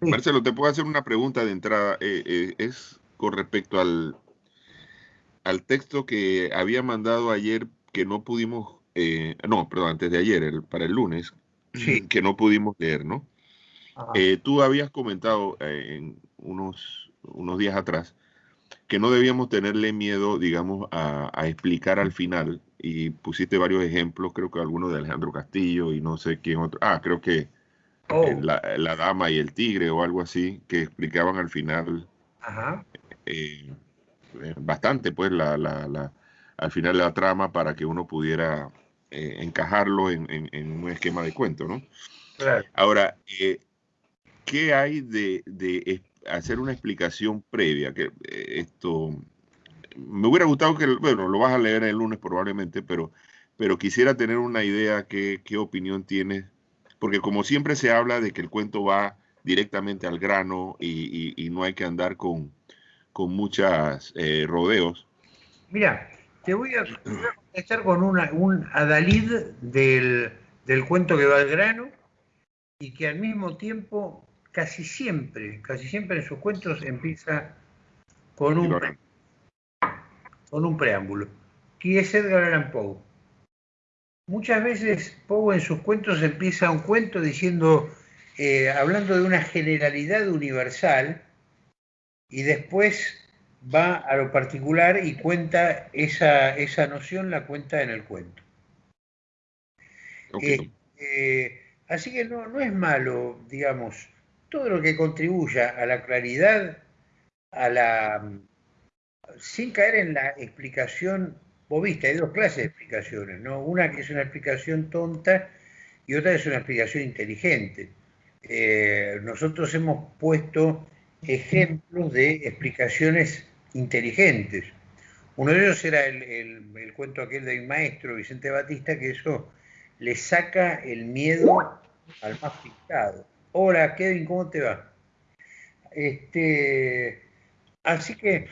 Marcelo, te puedo hacer una pregunta de entrada. Eh, eh, es con respecto al, al texto que había mandado ayer que no pudimos, eh, no, perdón, antes de ayer, para el lunes, que no pudimos leer, ¿no? tú habías comentado en unos, unos días atrás que no debíamos tenerle miedo, digamos, a, explicar al final, y pusiste varios ejemplos, creo que algunos de Alejandro Castillo y no sé quién otro, ah, creo que Oh. Eh, la, dama y el tigre o algo así, que explicaban al final eh, eh, bastante, pues, la, la, al final la trama para que uno pudiera encajarlo en, un esquema de cuento, ¿no? Ahora, ¿qué hay de, hacer una explicación previa? Que esto me hubiera gustado que, bueno, lo vas a leer el lunes probablemente, pero, pero quisiera tener una idea, qué, qué opinión tienes porque como siempre se habla de que el cuento va directamente al grano y, no hay que andar con, con muchos eh, rodeos. Mira, te voy a, contestar con una, un adalid del, cuento que va al grano y que al mismo tiempo casi siempre, casi siempre en sus cuentos empieza con un, con un preámbulo, que es Edgar Allan Poe. Muchas veces Poe en sus cuentos empieza un cuento diciendo, eh, hablando de una generalidad universal, y después va a lo particular y cuenta esa, esa noción, la cuenta en el cuento. Este, así que no, no es malo, digamos, todo lo que contribuya a la claridad, a la sin caer en la explicación vos viste, hay dos clases de explicaciones, ¿no? Una que es una explicación tonta y otra es una explicación inteligente. Eh, nosotros hemos puesto ejemplos de explicaciones inteligentes. Uno de ellos era el, cuento aquel de mi maestro, Vicente Batista, que eso le saca el miedo al más pintado. Hola, Kevin, ¿cómo te va? Este, así que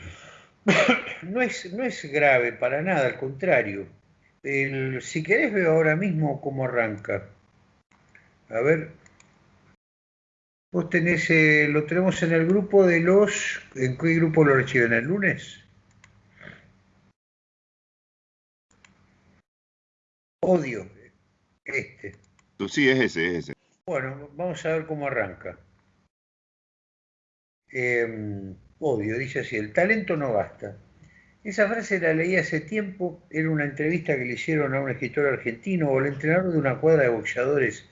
no es, no es grave para nada, al contrario. si querés veo ahora mismo cómo arranca. A ver. Vos tenés, eh, lo tenemos en el grupo de los... ¿En qué grupo lo reciben? ¿El lunes? Odio. Este. Sí, es ese, es ese. Bueno, vamos a ver cómo arranca. Eh, Odio, dice así, el talento no basta. Esa frase la leí hace tiempo, era una entrevista que le hicieron a un escritor argentino o el entrenador de una cuadra de boxeadores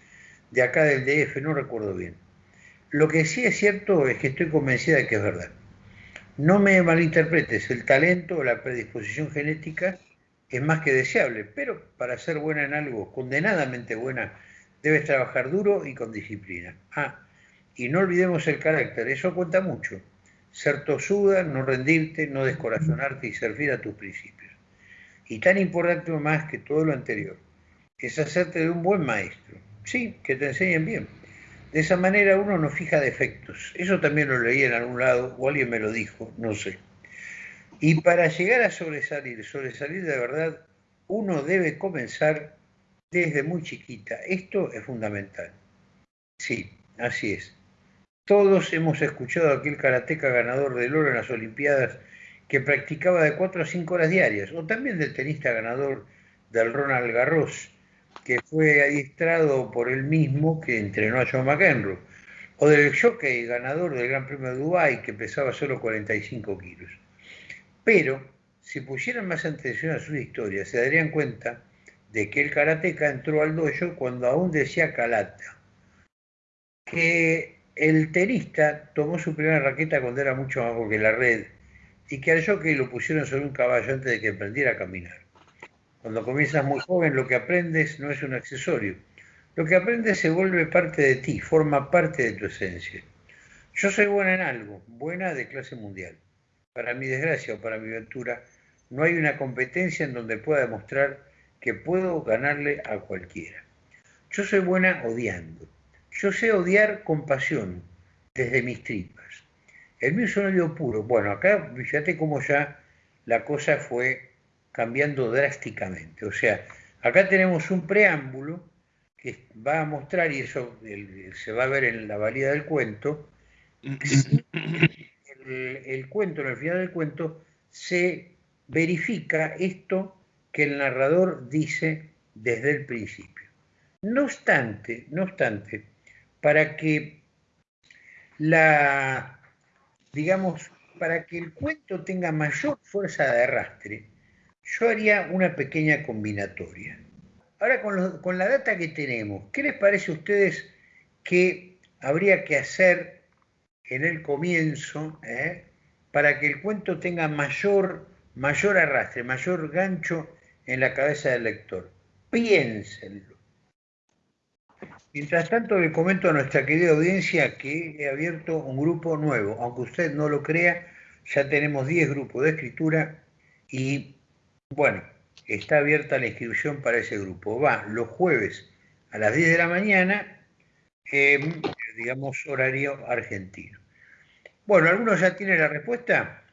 de acá del DF, no recuerdo bien. Lo que sí es cierto es que estoy convencida de que es verdad. No me malinterpretes, el talento o la predisposición genética es más que deseable, pero para ser buena en algo, condenadamente buena, debes trabajar duro y con disciplina. Ah, y no olvidemos el carácter, eso cuenta mucho ser tosuda, no rendirte, no descorazonarte y servir a tus principios. Y tan importante más que todo lo anterior, es hacerte de un buen maestro. Sí, que te enseñen bien. De esa manera uno no fija defectos. Eso también lo leí en algún lado, o alguien me lo dijo, no sé. Y para llegar a sobresalir, sobresalir de verdad, uno debe comenzar desde muy chiquita. Esto es fundamental. Sí, así es. Todos hemos escuchado a aquel karateca ganador del oro en las Olimpiadas que practicaba de 4 a 5 horas diarias, o también del tenista ganador del Ronald Garros, que fue adiestrado por él mismo que entrenó a John McEnroe, o del jockey ganador del Gran Premio de Dubái que pesaba solo 45 kilos. Pero, si pusieran más atención a sus historias, se darían cuenta de que el karateca entró al dojo cuando aún decía Kalata, que el tenista tomó su primera raqueta cuando era mucho más bajo que la red y que al lo pusieron sobre un caballo antes de que aprendiera a caminar. Cuando comienzas muy joven, lo que aprendes no es un accesorio. Lo que aprendes se vuelve parte de ti, forma parte de tu esencia. Yo soy buena en algo, buena de clase mundial. Para mi desgracia o para mi aventura, no hay una competencia en donde pueda demostrar que puedo ganarle a cualquiera. Yo soy buena odiando yo sé odiar con pasión, desde mis tripas. El mío es un odio puro. Bueno, acá fíjate cómo ya la cosa fue cambiando drásticamente. O sea, acá tenemos un preámbulo que va a mostrar, y eso se va a ver en la valía del cuento, el, cuento, en el final del cuento, se verifica esto que el narrador dice desde el principio. No obstante, no obstante, para que la, digamos, para que el cuento tenga mayor fuerza de arrastre, yo haría una pequeña combinatoria. Ahora, con, la data que tenemos, ¿qué les parece a ustedes que habría que hacer en el comienzo eh, para que el cuento tenga mayor, mayor arrastre, mayor gancho en la cabeza del lector? Piénsenlo. Mientras tanto, le comento a nuestra querida audiencia que he abierto un grupo nuevo. Aunque usted no lo crea, ya tenemos 10 grupos de escritura y, bueno, está abierta la inscripción para ese grupo. Va los jueves a las 10 de la mañana, digamos, horario argentino. Bueno, ¿alguno ya tiene la respuesta?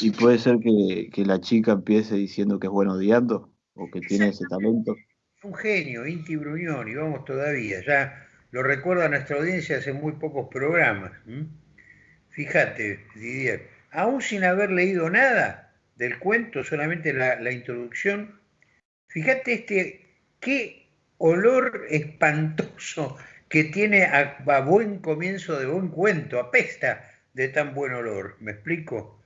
¿Y puede ser que, la chica empiece diciendo que es bueno odiando o que tiene ese talento? Un genio, Inti Bruñón, y vamos todavía, ya lo recuerda nuestra audiencia hace muy pocos programas. Fíjate, Didier, aún sin haber leído nada, del cuento, solamente la, introducción. Fíjate este, qué olor espantoso que tiene a, buen comienzo de buen cuento, apesta de tan buen olor. ¿Me explico?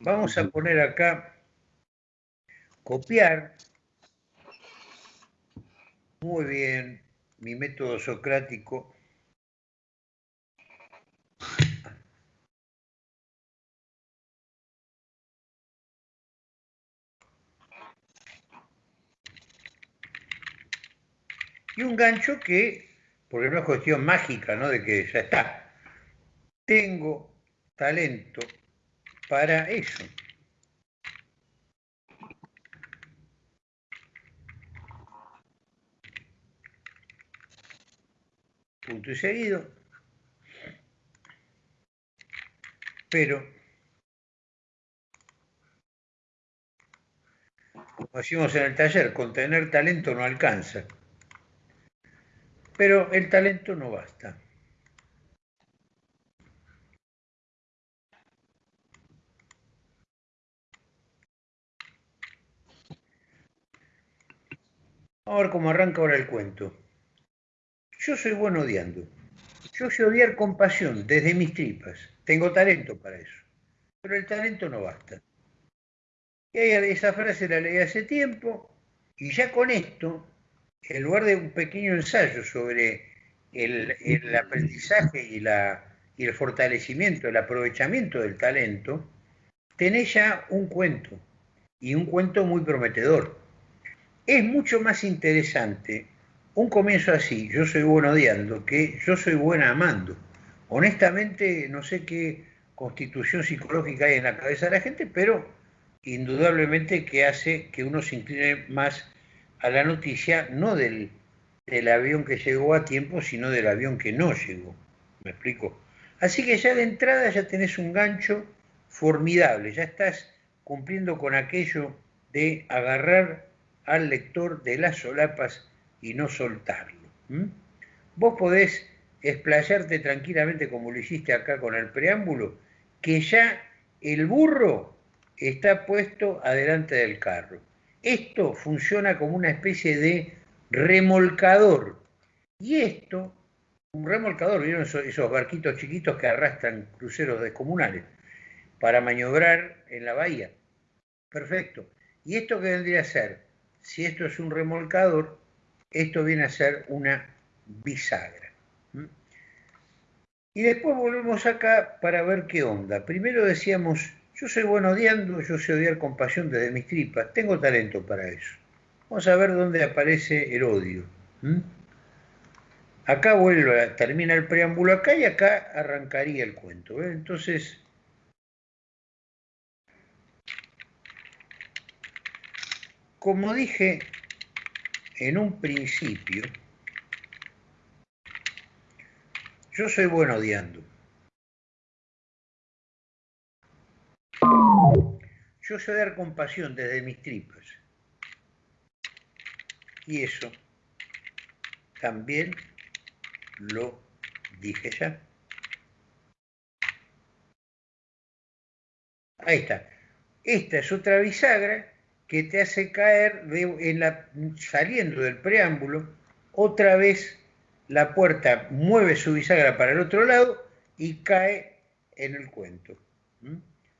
Vamos a poner acá, copiar. Muy bien, mi método socrático y un gancho que, porque no es cuestión mágica, ¿no? De que ya está. Tengo talento para eso. Punto y seguido. Pero, como decimos en el taller, con tener talento no alcanza. Pero el talento no basta. Vamos a ver cómo arranca ahora el cuento. Yo soy bueno odiando. Yo sé odiar con pasión, desde mis tripas. Tengo talento para eso. Pero el talento no basta. Y esa frase la leí hace tiempo y ya con esto en lugar de un pequeño ensayo sobre el, aprendizaje y, y, el fortalecimiento, el aprovechamiento del talento, tenés ya un cuento, y un cuento muy prometedor. Es mucho más interesante un comienzo así, yo soy bueno odiando, que yo soy buena amando. Honestamente, no sé qué constitución psicológica hay en la cabeza de la gente, pero indudablemente que hace que uno se incline más a la noticia no del, avión que llegó a tiempo, sino del avión que no llegó. ¿Me explico? Así que ya de entrada ya tenés un gancho formidable, ya estás cumpliendo con aquello de agarrar al lector de las solapas y no soltarlo. Vos podés explayarte tranquilamente como lo hiciste acá con el preámbulo, que ya el burro está puesto adelante del carro. Esto funciona como una especie de remolcador. Y esto, un remolcador, ¿vieron esos, barquitos chiquitos que arrastran cruceros descomunales para maniobrar en la bahía? Perfecto. ¿Y esto qué vendría a ser? Si esto es un remolcador, esto viene a ser una bisagra. Y después volvemos acá para ver qué onda. Primero decíamos yo soy bueno odiando, yo sé odiar con pasión desde mis tripas, tengo talento para eso. Vamos a ver dónde aparece el odio. Acá vuelve, termina el preámbulo acá y acá arrancaría el cuento. Entonces, como dije en un principio, yo soy bueno odiando. Yo sé dar compasión desde mis tripas. Y eso también lo dije ya. Ahí está. Esta es otra bisagra que te hace caer en la, saliendo del preámbulo, otra vez la puerta mueve su bisagra para el otro lado y cae en el cuento.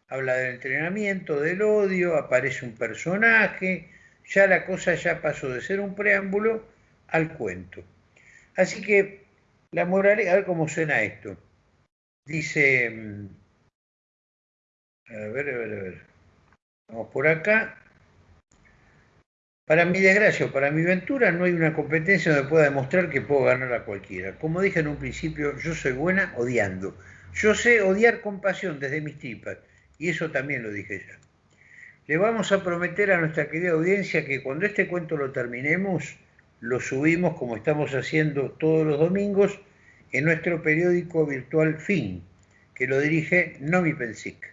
Habla del entrenamiento, del odio, aparece un personaje, ya la cosa ya pasó de ser un preámbulo al cuento. Así que la moralidad, a ver cómo suena esto. Dice, mm, a ver, a ver, a ver. Vamos por acá. Para mi desgracia o para mi ventura no hay una competencia donde pueda demostrar que puedo ganar a cualquiera. Como dije en un principio, yo soy buena odiando. Yo sé odiar con pasión desde mis tripas. Y eso también lo dije ya. Le vamos a prometer a nuestra querida audiencia que cuando este cuento lo terminemos, lo subimos como estamos haciendo todos los domingos en nuestro periódico virtual Fin, que lo dirige Nomi Pensic.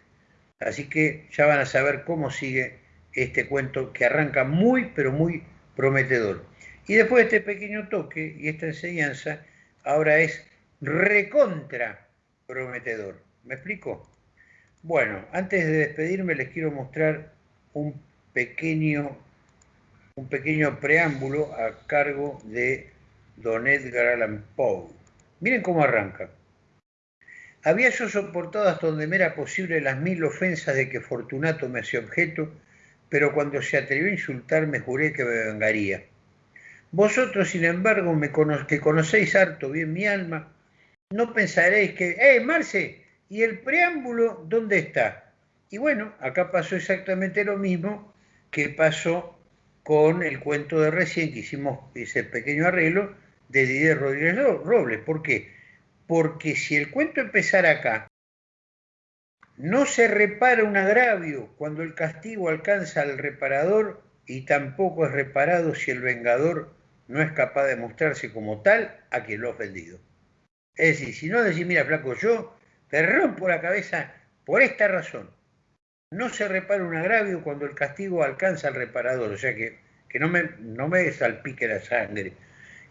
Así que ya van a saber cómo sigue este cuento que arranca muy, pero muy prometedor. Y después de este pequeño toque y esta enseñanza, ahora es recontra prometedor. ¿Me explico? Bueno, antes de despedirme les quiero mostrar un pequeño, un pequeño preámbulo a cargo de Don Edgar Allan Poe. Miren cómo arranca. Había yo soportado hasta donde me era posible las mil ofensas de que Fortunato me hacía objeto, pero cuando se atrevió a insultarme juré que me vengaría. Vosotros, sin embargo, me que conocéis harto bien mi alma, no pensaréis que, ¡eh, Marce! ¿Y el preámbulo dónde está? Y bueno, acá pasó exactamente lo mismo que pasó con el cuento de recién que hicimos ese pequeño arreglo de Didier Rodríguez Robles. ¿Por qué? porque si el cuento empezara acá, no se repara un agravio cuando el castigo alcanza al reparador y tampoco es reparado si el vengador no es capaz de mostrarse como tal a quien lo ha ofendido. Es decir, si no decís, mira, flaco, yo te rompo la cabeza por esta razón. No se repara un agravio cuando el castigo alcanza al reparador, o sea que, que no, me, no me salpique la sangre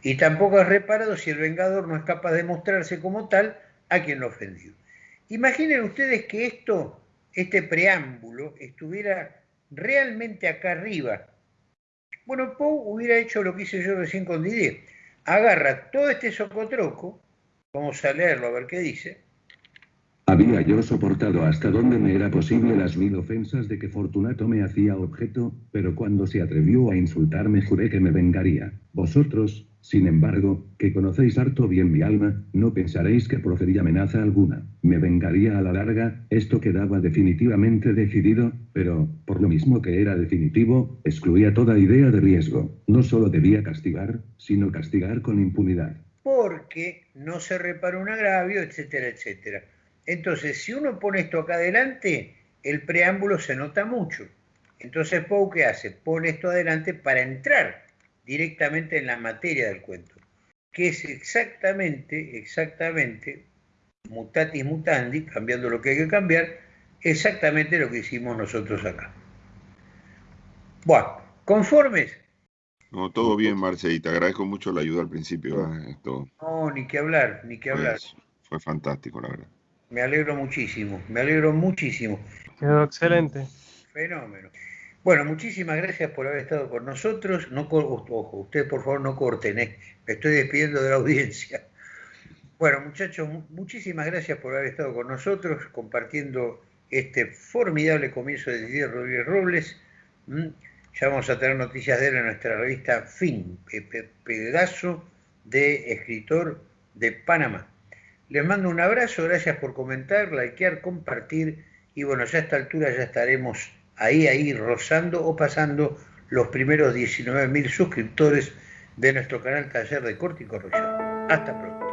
y tampoco es reparado si el vengador no es capaz de mostrarse como tal a quien lo ofendió. Imaginen ustedes que esto, este preámbulo, estuviera realmente acá arriba. Bueno, Poe hubiera hecho lo que hice yo recién con Didier. Agarra todo este socotroco, vamos a leerlo a ver qué dice, había yo soportado hasta donde me era posible las mil ofensas de que Fortunato me hacía objeto, pero cuando se atrevió a insultarme juré que me vengaría. Vosotros, sin embargo, que conocéis harto bien mi alma, no pensaréis que profería amenaza alguna. Me vengaría a la larga, esto quedaba definitivamente decidido, pero, por lo mismo que era definitivo, excluía toda idea de riesgo. No solo debía castigar, sino castigar con impunidad. Porque no se repara un agravio, etcétera, etcétera. Entonces, si uno pone esto acá adelante, el preámbulo se nota mucho. Entonces, Poe, ¿qué hace? Pone esto adelante para entrar directamente en la materia del cuento, que es exactamente, exactamente, mutatis mutandi, cambiando lo que hay que cambiar, exactamente lo que hicimos nosotros acá. Bueno, ¿conformes? No, todo bien, Marce, y te agradezco mucho la ayuda al principio. ¿eh? No, ni que hablar, ni que hablar. fue fantástico, la verdad. Me alegro muchísimo, me alegro muchísimo. Quedó excelente. Fenómeno. Bueno, muchísimas gracias por haber estado con nosotros. No, ojo, ustedes por favor no corten, ¿eh? me estoy despidiendo de la audiencia. Bueno, muchachos, muchísimas gracias por haber estado con nosotros, compartiendo este formidable comienzo de Didier Rodríguez Robles. Ya vamos a tener noticias de él en nuestra revista Fin, pedazo de escritor de Panamá. Les mando un abrazo, gracias por comentar, likear, compartir y bueno, ya a esta altura ya estaremos ahí, ahí rozando o pasando los primeros 19.000 suscriptores de nuestro canal Taller de Corte y Corrección. Hasta pronto.